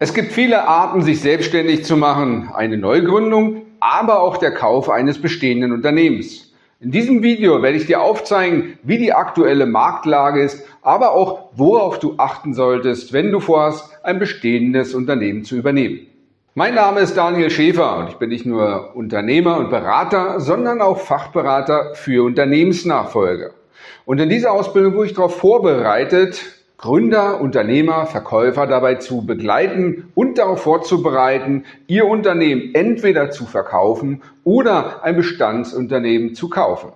Es gibt viele Arten, sich selbstständig zu machen. Eine Neugründung, aber auch der Kauf eines bestehenden Unternehmens. In diesem Video werde ich dir aufzeigen, wie die aktuelle Marktlage ist, aber auch worauf du achten solltest, wenn du vorhast, ein bestehendes Unternehmen zu übernehmen. Mein Name ist Daniel Schäfer und ich bin nicht nur Unternehmer und Berater, sondern auch Fachberater für Unternehmensnachfolge. Und in dieser Ausbildung wurde ich darauf vorbereitet, Gründer, Unternehmer, Verkäufer dabei zu begleiten und darauf vorzubereiten, ihr Unternehmen entweder zu verkaufen oder ein Bestandsunternehmen zu kaufen.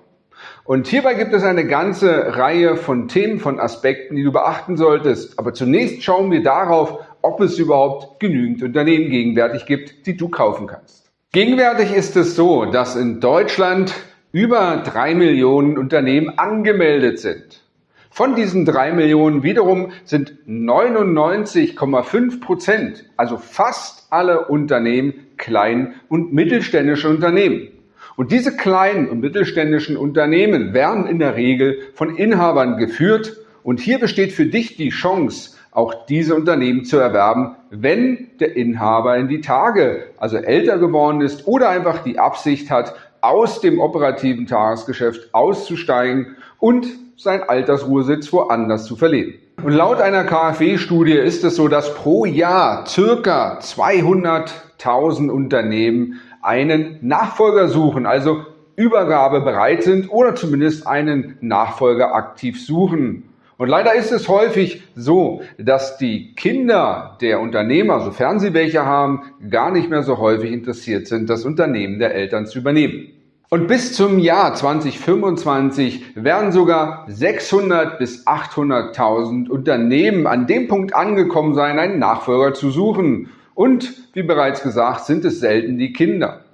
Und hierbei gibt es eine ganze Reihe von Themen, von Aspekten, die du beachten solltest. Aber zunächst schauen wir darauf, ob es überhaupt genügend Unternehmen gegenwärtig gibt, die du kaufen kannst. Gegenwärtig ist es so, dass in Deutschland über drei Millionen Unternehmen angemeldet sind. Von diesen drei Millionen wiederum sind 99,5 Prozent, also fast alle Unternehmen, klein- und mittelständische Unternehmen. Und diese kleinen und mittelständischen Unternehmen werden in der Regel von Inhabern geführt. Und hier besteht für dich die Chance, auch diese Unternehmen zu erwerben, wenn der Inhaber in die Tage, also älter geworden ist oder einfach die Absicht hat, aus dem operativen Tagesgeschäft auszusteigen und seinen Altersruhesitz woanders zu verleben. Und laut einer KfW-Studie ist es so, dass pro Jahr circa 200.000 Unternehmen einen Nachfolger suchen, also Übergabe bereit sind oder zumindest einen Nachfolger aktiv suchen. Und leider ist es häufig so, dass die Kinder der Unternehmer, sofern sie welche haben, gar nicht mehr so häufig interessiert sind, das Unternehmen der Eltern zu übernehmen. Und bis zum Jahr 2025 werden sogar 600 bis 800.000 Unternehmen an dem Punkt angekommen sein, einen Nachfolger zu suchen. Und wie bereits gesagt, sind es selten die Kinder.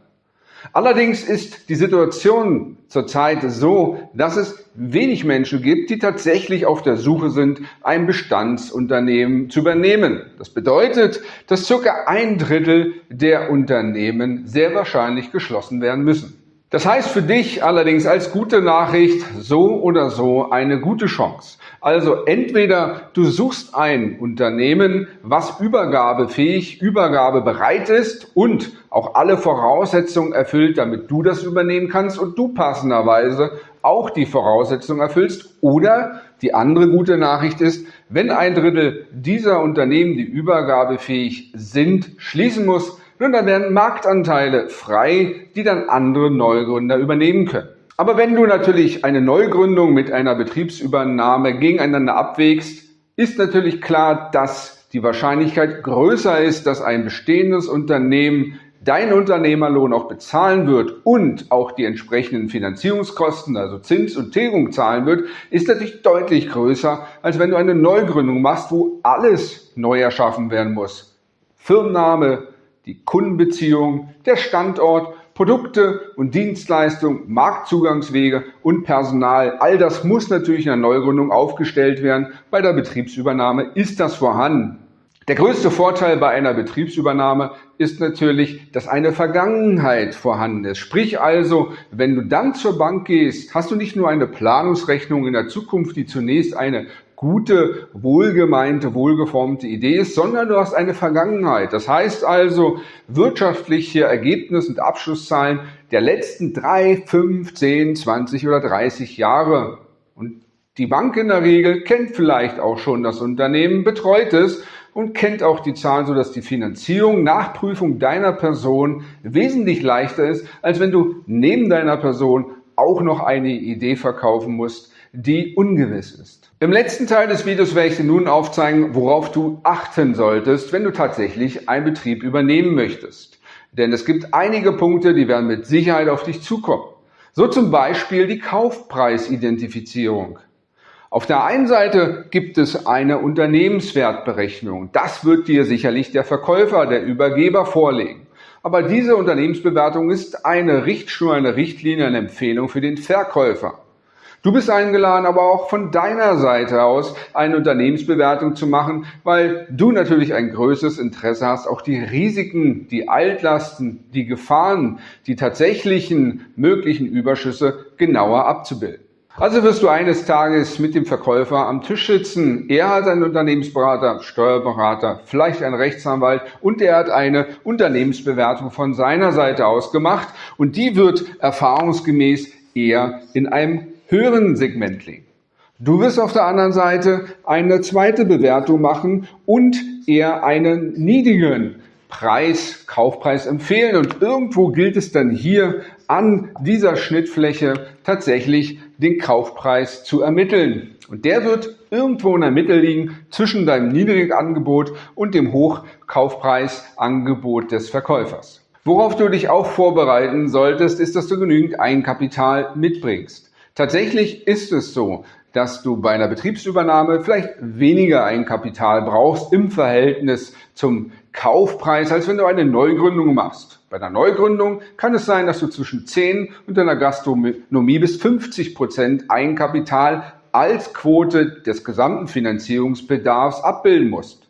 Allerdings ist die Situation zurzeit so, dass es wenig Menschen gibt, die tatsächlich auf der Suche sind, ein Bestandsunternehmen zu übernehmen. Das bedeutet, dass circa ein Drittel der Unternehmen sehr wahrscheinlich geschlossen werden müssen. Das heißt für dich allerdings als gute Nachricht so oder so eine gute Chance. Also entweder du suchst ein Unternehmen, was übergabefähig, übergabebereit ist und auch alle Voraussetzungen erfüllt, damit du das übernehmen kannst und du passenderweise auch die Voraussetzungen erfüllst. Oder die andere gute Nachricht ist, wenn ein Drittel dieser Unternehmen, die übergabefähig sind, schließen muss, nun, dann werden Marktanteile frei, die dann andere Neugründer übernehmen können. Aber wenn du natürlich eine Neugründung mit einer Betriebsübernahme gegeneinander abwägst, ist natürlich klar, dass die Wahrscheinlichkeit größer ist, dass ein bestehendes Unternehmen deinen Unternehmerlohn auch bezahlen wird und auch die entsprechenden Finanzierungskosten, also Zins und Tilgung zahlen wird, ist natürlich deutlich größer, als wenn du eine Neugründung machst, wo alles neu erschaffen werden muss. Firmenname, die Kundenbeziehung, der Standort, Produkte und Dienstleistungen, Marktzugangswege und Personal. All das muss natürlich in der Neugründung aufgestellt werden. Bei der Betriebsübernahme ist das vorhanden. Der größte Vorteil bei einer Betriebsübernahme ist natürlich, dass eine Vergangenheit vorhanden ist. Sprich also, wenn du dann zur Bank gehst, hast du nicht nur eine Planungsrechnung in der Zukunft, die zunächst eine gute, wohlgemeinte, wohlgeformte Idee ist, sondern du hast eine Vergangenheit. Das heißt also, wirtschaftliche Ergebnisse und Abschlusszahlen der letzten drei, fünf, zehn, zwanzig oder dreißig Jahre. Und die Bank in der Regel kennt vielleicht auch schon das Unternehmen, betreut es und kennt auch die Zahlen, sodass die Finanzierung nach Prüfung deiner Person wesentlich leichter ist, als wenn du neben deiner Person auch noch eine Idee verkaufen musst, die ungewiss ist. Im letzten Teil des Videos werde ich dir nun aufzeigen, worauf du achten solltest, wenn du tatsächlich einen Betrieb übernehmen möchtest. Denn es gibt einige Punkte, die werden mit Sicherheit auf dich zukommen. So zum Beispiel die Kaufpreisidentifizierung. Auf der einen Seite gibt es eine Unternehmenswertberechnung. Das wird dir sicherlich der Verkäufer, der Übergeber vorlegen. Aber diese Unternehmensbewertung ist eine Richtschnur, eine Richtlinie, eine Empfehlung für den Verkäufer. Du bist eingeladen, aber auch von deiner Seite aus eine Unternehmensbewertung zu machen, weil du natürlich ein größeres Interesse hast, auch die Risiken, die Altlasten, die Gefahren, die tatsächlichen möglichen Überschüsse genauer abzubilden. Also wirst du eines Tages mit dem Verkäufer am Tisch sitzen. Er hat einen Unternehmensberater, Steuerberater, vielleicht einen Rechtsanwalt und er hat eine Unternehmensbewertung von seiner Seite aus gemacht und die wird erfahrungsgemäß eher in einem höheren Segment liegen. Du wirst auf der anderen Seite eine zweite Bewertung machen und eher einen niedrigen Preis, Kaufpreis empfehlen. Und irgendwo gilt es dann hier an dieser Schnittfläche tatsächlich den Kaufpreis zu ermitteln. Und der wird irgendwo in der Mitte liegen zwischen deinem Niedrigangebot und dem Hochkaufpreisangebot des Verkäufers. Worauf du dich auch vorbereiten solltest, ist, dass du genügend Eigenkapital mitbringst. Tatsächlich ist es so, dass du bei einer Betriebsübernahme vielleicht weniger Eigenkapital brauchst im Verhältnis zum Kaufpreis, als wenn du eine Neugründung machst. Bei einer Neugründung kann es sein, dass du zwischen 10 und deiner Gastronomie bis 50 Prozent Eigenkapital als Quote des gesamten Finanzierungsbedarfs abbilden musst.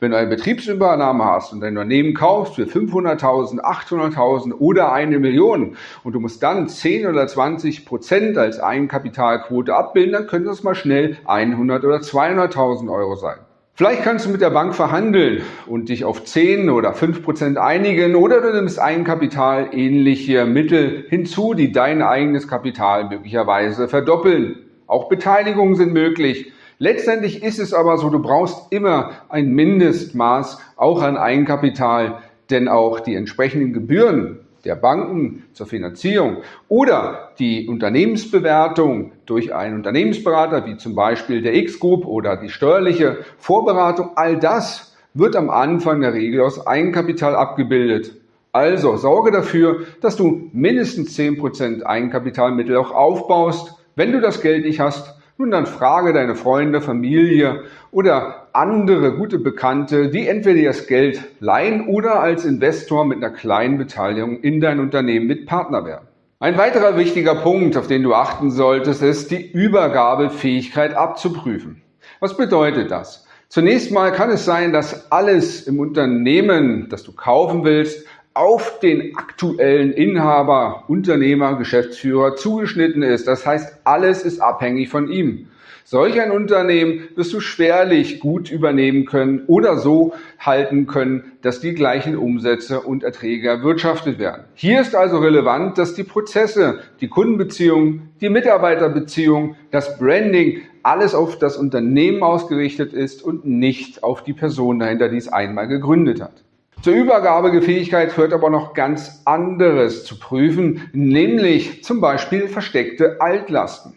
Wenn du eine Betriebsübernahme hast und dein Unternehmen kaufst für 500.000, 800.000 oder eine Million und du musst dann 10 oder 20 Prozent als Eigenkapitalquote abbilden, dann könnte das mal schnell 100 oder 200.000 Euro sein. Vielleicht kannst du mit der Bank verhandeln und dich auf 10 oder 5 Prozent einigen oder du nimmst Eigenkapital ähnliche Mittel hinzu, die dein eigenes Kapital möglicherweise verdoppeln. Auch Beteiligungen sind möglich. Letztendlich ist es aber so, du brauchst immer ein Mindestmaß auch an Eigenkapital, denn auch die entsprechenden Gebühren der Banken zur Finanzierung oder die Unternehmensbewertung durch einen Unternehmensberater, wie zum Beispiel der X-Group oder die steuerliche Vorberatung, all das wird am Anfang der Regel aus Eigenkapital abgebildet. Also sorge dafür, dass du mindestens 10% Eigenkapitalmittel auch aufbaust. Wenn du das Geld nicht hast, nun dann frage deine Freunde, Familie oder andere gute Bekannte, die entweder das Geld leihen oder als Investor mit einer kleinen Beteiligung in dein Unternehmen mit Partner werden. Ein weiterer wichtiger Punkt, auf den du achten solltest, ist die Übergabefähigkeit abzuprüfen. Was bedeutet das? Zunächst mal kann es sein, dass alles im Unternehmen, das du kaufen willst, auf den aktuellen Inhaber, Unternehmer, Geschäftsführer zugeschnitten ist. Das heißt, alles ist abhängig von ihm. Solch ein Unternehmen wirst du schwerlich gut übernehmen können oder so halten können, dass die gleichen Umsätze und Erträge erwirtschaftet werden. Hier ist also relevant, dass die Prozesse, die Kundenbeziehungen, die Mitarbeiterbeziehungen, das Branding, alles auf das Unternehmen ausgerichtet ist und nicht auf die Person dahinter, die es einmal gegründet hat. Zur Übergabefähigkeit führt aber noch ganz anderes zu prüfen, nämlich zum Beispiel versteckte Altlasten.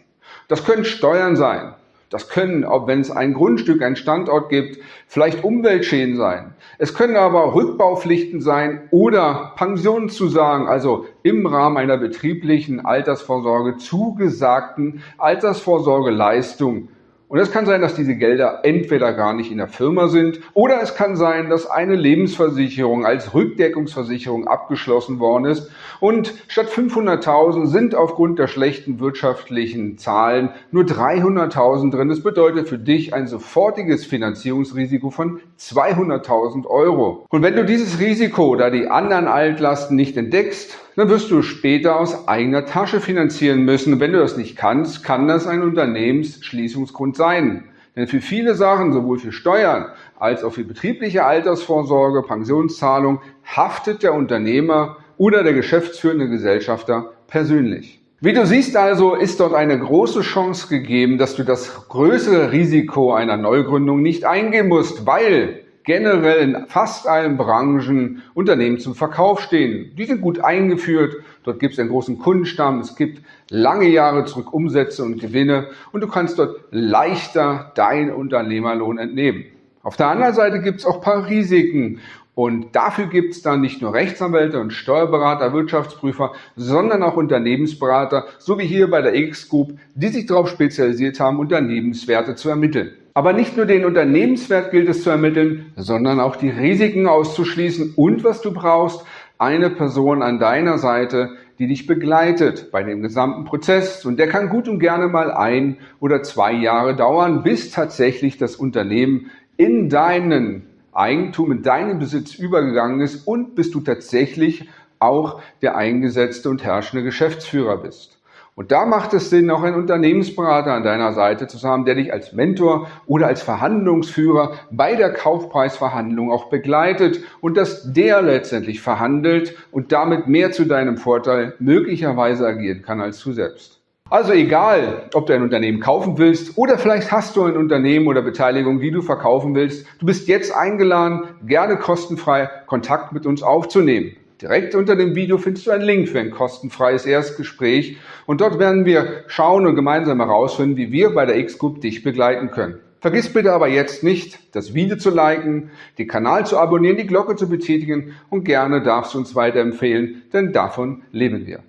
Das können Steuern sein. Das können, auch wenn es ein Grundstück, ein Standort gibt, vielleicht Umweltschäden sein. Es können aber Rückbaupflichten sein oder Pensionszusagen, also im Rahmen einer betrieblichen Altersvorsorge zugesagten Altersvorsorgeleistung und es kann sein, dass diese Gelder entweder gar nicht in der Firma sind oder es kann sein, dass eine Lebensversicherung als Rückdeckungsversicherung abgeschlossen worden ist und statt 500.000 sind aufgrund der schlechten wirtschaftlichen Zahlen nur 300.000 drin. Das bedeutet für dich ein sofortiges Finanzierungsrisiko von 200.000 Euro. Und wenn du dieses Risiko, da die anderen Altlasten nicht entdeckst, dann wirst du später aus eigener Tasche finanzieren müssen. Und wenn du das nicht kannst, kann das ein Unternehmensschließungsgrund sein. Denn für viele Sachen, sowohl für Steuern als auch für betriebliche Altersvorsorge, Pensionszahlung, haftet der Unternehmer oder der geschäftsführende Gesellschafter persönlich. Wie du siehst also, ist dort eine große Chance gegeben, dass du das größere Risiko einer Neugründung nicht eingehen musst, weil generell in fast allen Branchen Unternehmen zum Verkauf stehen. Die sind gut eingeführt, dort gibt es einen großen Kundenstamm, es gibt lange Jahre zurück Umsätze und Gewinne und du kannst dort leichter deinen Unternehmerlohn entnehmen. Auf der anderen Seite gibt es auch ein paar Risiken und dafür gibt es dann nicht nur Rechtsanwälte und Steuerberater, Wirtschaftsprüfer, sondern auch Unternehmensberater, so wie hier bei der X-Group, die sich darauf spezialisiert haben, Unternehmenswerte zu ermitteln. Aber nicht nur den Unternehmenswert gilt es zu ermitteln, sondern auch die Risiken auszuschließen und was du brauchst, eine Person an deiner Seite, die dich begleitet bei dem gesamten Prozess. Und der kann gut und gerne mal ein oder zwei Jahre dauern, bis tatsächlich das Unternehmen in deinen Eigentum, in deinen Besitz übergegangen ist und bis du tatsächlich auch der eingesetzte und herrschende Geschäftsführer bist. Und da macht es Sinn, auch einen Unternehmensberater an deiner Seite zu haben, der dich als Mentor oder als Verhandlungsführer bei der Kaufpreisverhandlung auch begleitet und dass der letztendlich verhandelt und damit mehr zu deinem Vorteil möglicherweise agieren kann als du selbst. Also egal, ob du ein Unternehmen kaufen willst oder vielleicht hast du ein Unternehmen oder Beteiligung, die du verkaufen willst, du bist jetzt eingeladen, gerne kostenfrei Kontakt mit uns aufzunehmen. Direkt unter dem Video findest du einen Link für ein kostenfreies Erstgespräch und dort werden wir schauen und gemeinsam herausfinden, wie wir bei der X-Group dich begleiten können. Vergiss bitte aber jetzt nicht, das Video zu liken, den Kanal zu abonnieren, die Glocke zu betätigen und gerne darfst du uns weiterempfehlen, denn davon leben wir.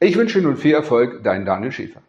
Ich wünsche nun viel Erfolg, dein Daniel Schäfer.